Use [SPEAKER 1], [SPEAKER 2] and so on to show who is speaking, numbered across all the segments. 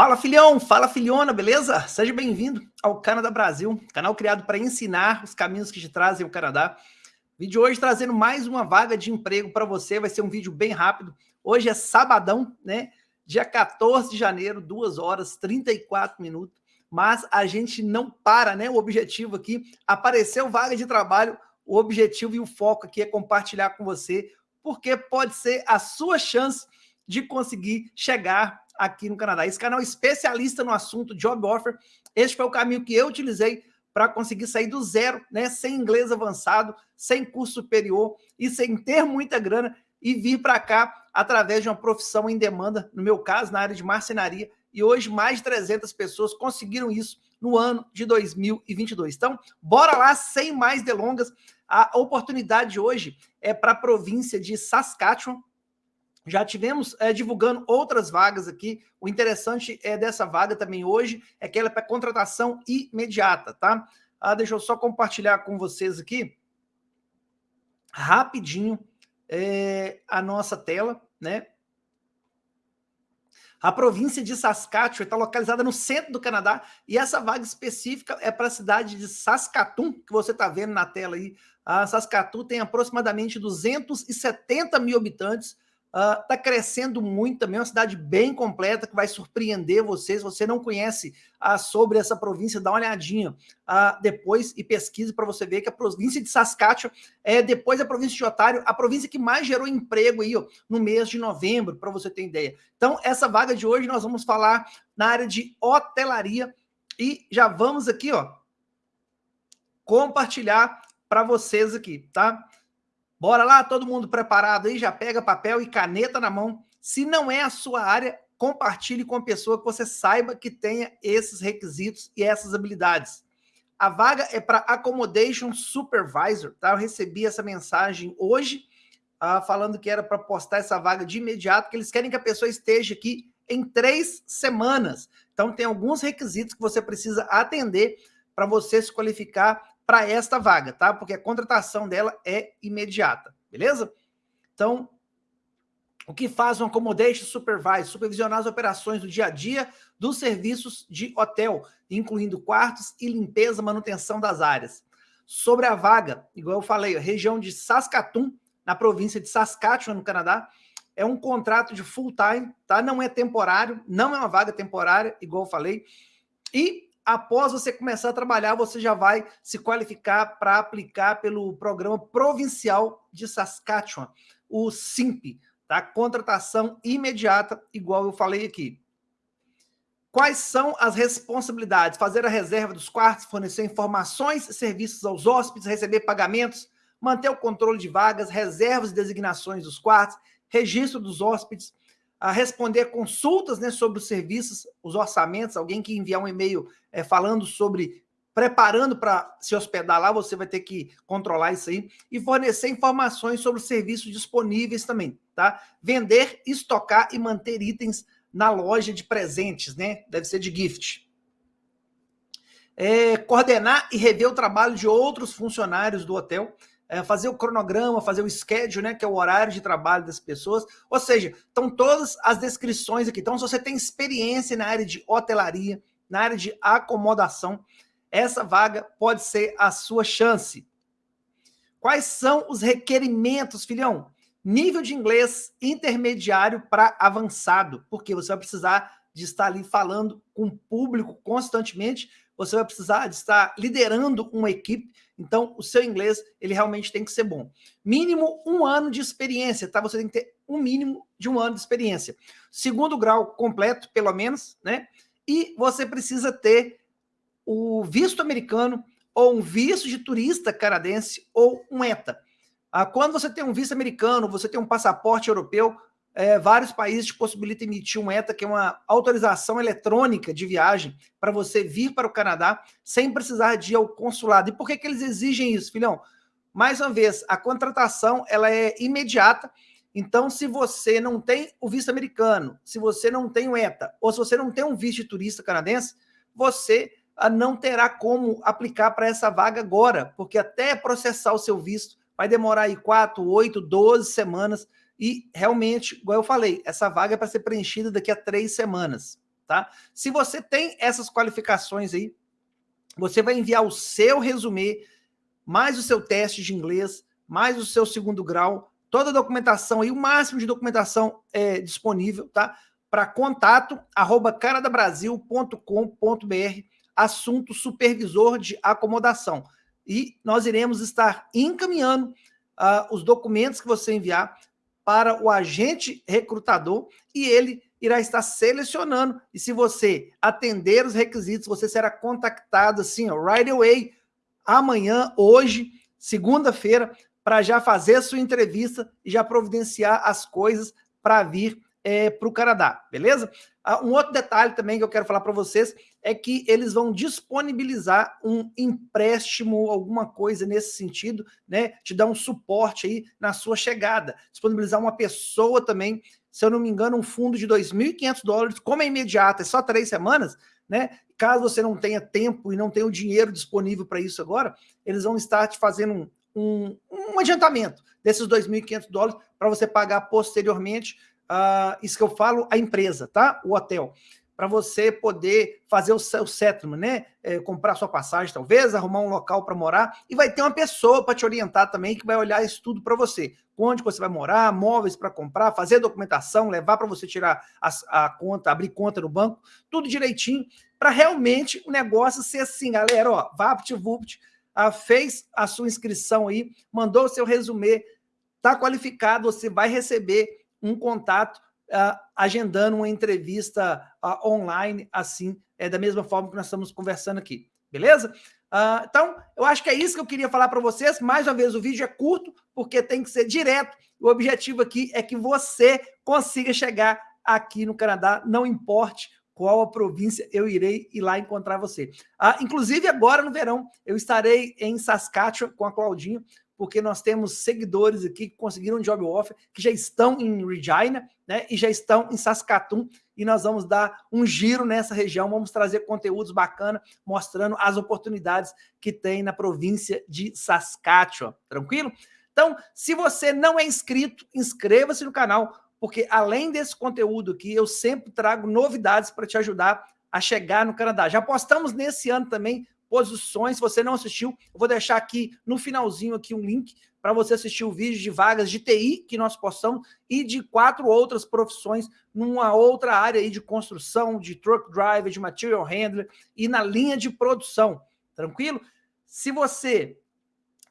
[SPEAKER 1] Fala filhão, fala filhona, beleza? Seja bem-vindo ao Canadá Brasil, canal criado para ensinar os caminhos que te trazem o Canadá. Vídeo hoje trazendo mais uma vaga de emprego para você, vai ser um vídeo bem rápido. Hoje é sabadão, né? Dia 14 de janeiro, 2 horas 34 minutos. Mas a gente não para, né? O objetivo aqui, apareceu vaga de trabalho, o objetivo e o foco aqui é compartilhar com você, porque pode ser a sua chance de conseguir chegar aqui no Canadá. Esse canal é especialista no assunto Job Offer. Este foi o caminho que eu utilizei para conseguir sair do zero, né, sem inglês avançado, sem curso superior e sem ter muita grana e vir para cá através de uma profissão em demanda, no meu caso, na área de marcenaria, e hoje mais de 300 pessoas conseguiram isso no ano de 2022. Então, bora lá, sem mais delongas, a oportunidade hoje é para a província de Saskatchewan, já tivemos é, divulgando outras vagas aqui. O interessante é dessa vaga também hoje é que ela é para contratação imediata, tá? Ah, deixa eu só compartilhar com vocês aqui rapidinho é, a nossa tela, né? A província de Saskatchewan está localizada no centro do Canadá e essa vaga específica é para a cidade de Saskatoon, que você está vendo na tela aí. A Saskatoon tem aproximadamente 270 mil habitantes, Está uh, crescendo muito também, é uma cidade bem completa que vai surpreender vocês. Se você não conhece uh, sobre essa província, dá uma olhadinha uh, depois e pesquise para você ver que a província de Saskatchewan é, depois da província de Otário, a província que mais gerou emprego aí ó, no mês de novembro, para você ter ideia. Então, essa vaga de hoje nós vamos falar na área de hotelaria e já vamos aqui, ó, compartilhar para vocês aqui, tá? Bora lá, todo mundo preparado aí, já pega papel e caneta na mão. Se não é a sua área, compartilhe com a pessoa que você saiba que tenha esses requisitos e essas habilidades. A vaga é para Accommodation Supervisor, tá? Eu recebi essa mensagem hoje, uh, falando que era para postar essa vaga de imediato, que eles querem que a pessoa esteja aqui em três semanas. Então, tem alguns requisitos que você precisa atender para você se qualificar para esta vaga, tá? Porque a contratação dela é imediata, beleza? Então, o que faz um accommodation supervisor? Supervisionar as operações do dia a dia dos serviços de hotel, incluindo quartos e limpeza, manutenção das áreas. Sobre a vaga, igual eu falei, região de Saskatoon, na província de Saskatchewan, no Canadá, é um contrato de full time, tá? Não é temporário, não é uma vaga temporária, igual eu falei. E após você começar a trabalhar, você já vai se qualificar para aplicar pelo programa provincial de Saskatchewan, o SIMP, tá? Contratação imediata, igual eu falei aqui. Quais são as responsabilidades? Fazer a reserva dos quartos, fornecer informações e serviços aos hóspedes, receber pagamentos, manter o controle de vagas, reservas e designações dos quartos, registro dos hóspedes, a responder consultas né, sobre os serviços, os orçamentos, alguém que enviar um e-mail é, falando sobre, preparando para se hospedar lá, você vai ter que controlar isso aí, e fornecer informações sobre os serviços disponíveis também, tá? Vender, estocar e manter itens na loja de presentes, né? Deve ser de gift. É, coordenar e rever o trabalho de outros funcionários do hotel, é, fazer o cronograma, fazer o schedule, né, que é o horário de trabalho das pessoas. Ou seja, estão todas as descrições aqui. Então, se você tem experiência na área de hotelaria, na área de acomodação, essa vaga pode ser a sua chance. Quais são os requerimentos, filhão? Nível de inglês intermediário para avançado, porque você vai precisar de estar ali falando com o público constantemente, você vai precisar de estar liderando uma equipe, então, o seu inglês, ele realmente tem que ser bom. Mínimo um ano de experiência, tá? Você tem que ter um mínimo de um ano de experiência. Segundo grau completo, pelo menos, né? E você precisa ter o visto americano ou um visto de turista canadense ou um ETA. Ah, quando você tem um visto americano, você tem um passaporte europeu, é, vários países te possibilitam emitir um ETA, que é uma autorização eletrônica de viagem, para você vir para o Canadá sem precisar de ir ao consulado. E por que, que eles exigem isso, filhão? Mais uma vez, a contratação ela é imediata, então se você não tem o visto americano, se você não tem o ETA, ou se você não tem um visto de turista canadense, você ah, não terá como aplicar para essa vaga agora, porque até processar o seu visto vai demorar aí 4, 8, 12 semanas, e realmente, igual eu falei, essa vaga é para ser preenchida daqui a três semanas, tá? Se você tem essas qualificações aí, você vai enviar o seu resumê, mais o seu teste de inglês, mais o seu segundo grau, toda a documentação aí, o máximo de documentação é, disponível, tá? Para contato, arroba caradabrasil.com.br, assunto supervisor de acomodação. E nós iremos estar encaminhando uh, os documentos que você enviar para o agente recrutador e ele irá estar selecionando. E se você atender os requisitos, você será contactado assim, ó, right away, amanhã, hoje, segunda-feira, para já fazer sua entrevista e já providenciar as coisas para vir é, para o Canadá, beleza? Ah, um outro detalhe também que eu quero falar para vocês é que eles vão disponibilizar um empréstimo, alguma coisa nesse sentido, né? Te dar um suporte aí na sua chegada. Disponibilizar uma pessoa também, se eu não me engano, um fundo de 2.500 dólares, como é imediato, é só três semanas, né? Caso você não tenha tempo e não tenha o dinheiro disponível para isso agora, eles vão estar te fazendo um, um, um adiantamento desses 2.500 dólares para você pagar posteriormente, uh, isso que eu falo, a empresa, tá? O hotel, para você poder fazer o seu settlement, né? É, comprar sua passagem, talvez, arrumar um local para morar, e vai ter uma pessoa para te orientar também, que vai olhar isso tudo para você. Onde você vai morar, móveis para comprar, fazer documentação, levar para você tirar a, a conta, abrir conta no banco, tudo direitinho, para realmente o negócio ser assim, galera, ó, vapt-vupt, ah, fez a sua inscrição aí, mandou o seu resumê, está qualificado, você vai receber um contato ah, agendando uma entrevista ah, online, assim, é da mesma forma que nós estamos conversando aqui, beleza? Uh, então, eu acho que é isso que eu queria falar para vocês. Mais uma vez, o vídeo é curto, porque tem que ser direto. O objetivo aqui é que você consiga chegar aqui no Canadá, não importe qual a província eu irei ir lá encontrar você. Inclusive, agora no verão, eu estarei em Saskatchewan com a Claudinha, porque nós temos seguidores aqui que conseguiram um job offer, que já estão em Regina, né, e já estão em Saskatoon, e nós vamos dar um giro nessa região, vamos trazer conteúdos bacanas, mostrando as oportunidades que tem na província de Saskatchewan, tranquilo? Então, se você não é inscrito, inscreva-se no canal, porque além desse conteúdo aqui, eu sempre trago novidades para te ajudar a chegar no Canadá. Já postamos nesse ano também posições, se você não assistiu, eu vou deixar aqui no finalzinho aqui um link para você assistir o vídeo de vagas de TI que nós postamos e de quatro outras profissões numa outra área aí de construção, de truck driver, de material handler e na linha de produção, tranquilo? Se você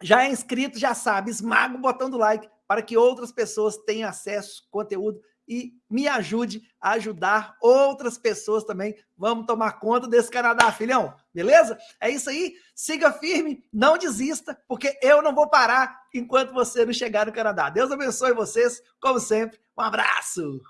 [SPEAKER 1] já é inscrito, já sabe, esmaga o botão do like, para que outras pessoas tenham acesso ao conteúdo e me ajude a ajudar outras pessoas também. Vamos tomar conta desse Canadá, filhão, beleza? É isso aí, siga firme, não desista, porque eu não vou parar enquanto você não chegar no Canadá. Deus abençoe vocês, como sempre, um abraço!